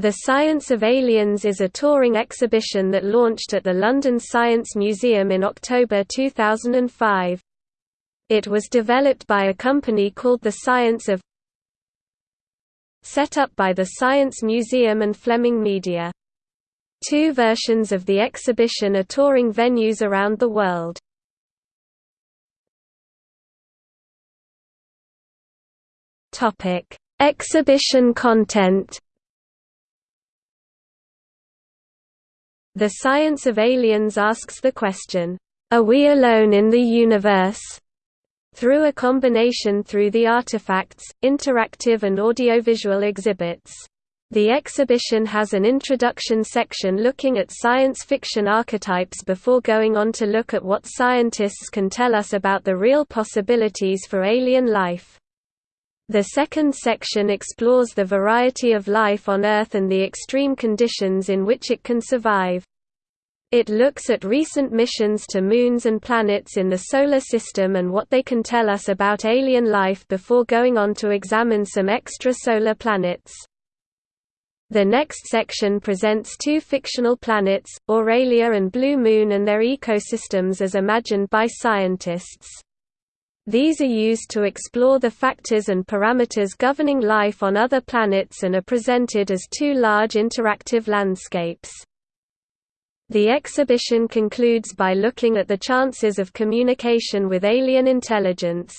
The Science of Aliens is a touring exhibition that launched at the London Science Museum in October 2005. It was developed by a company called The Science of set up by the Science Museum and Fleming Media. Two versions of the exhibition are touring venues around the world. Exhibition content The Science of Aliens asks the question, "'Are we alone in the universe?' through a combination through the artifacts, interactive and audiovisual exhibits. The exhibition has an introduction section looking at science fiction archetypes before going on to look at what scientists can tell us about the real possibilities for alien life. The second section explores the variety of life on Earth and the extreme conditions in which it can survive. It looks at recent missions to moons and planets in the Solar System and what they can tell us about alien life before going on to examine some extrasolar planets. The next section presents two fictional planets, Aurelia and Blue Moon and their ecosystems as imagined by scientists. These are used to explore the factors and parameters governing life on other planets and are presented as two large interactive landscapes. The exhibition concludes by looking at the chances of communication with alien intelligence.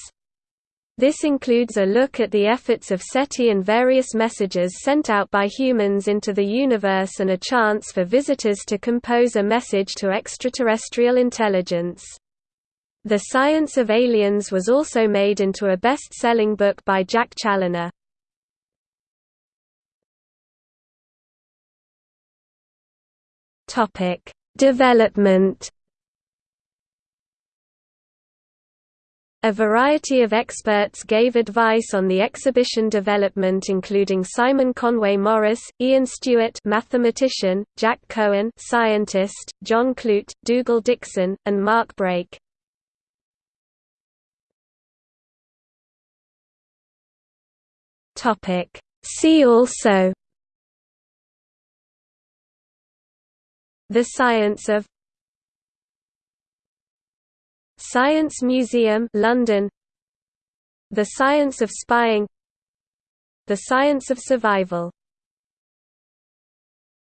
This includes a look at the efforts of SETI and various messages sent out by humans into the universe and a chance for visitors to compose a message to extraterrestrial intelligence. The Science of Aliens was also made into a best-selling book by Jack Challoner. Topic: Development. A variety of experts gave advice on the exhibition development including Simon Conway Morris, Ian Stewart mathematician, Jack Cohen scientist, John Clute, Dougal Dixon, and Mark Brake. See also The science of Science Museum London. The science of spying. The science of survival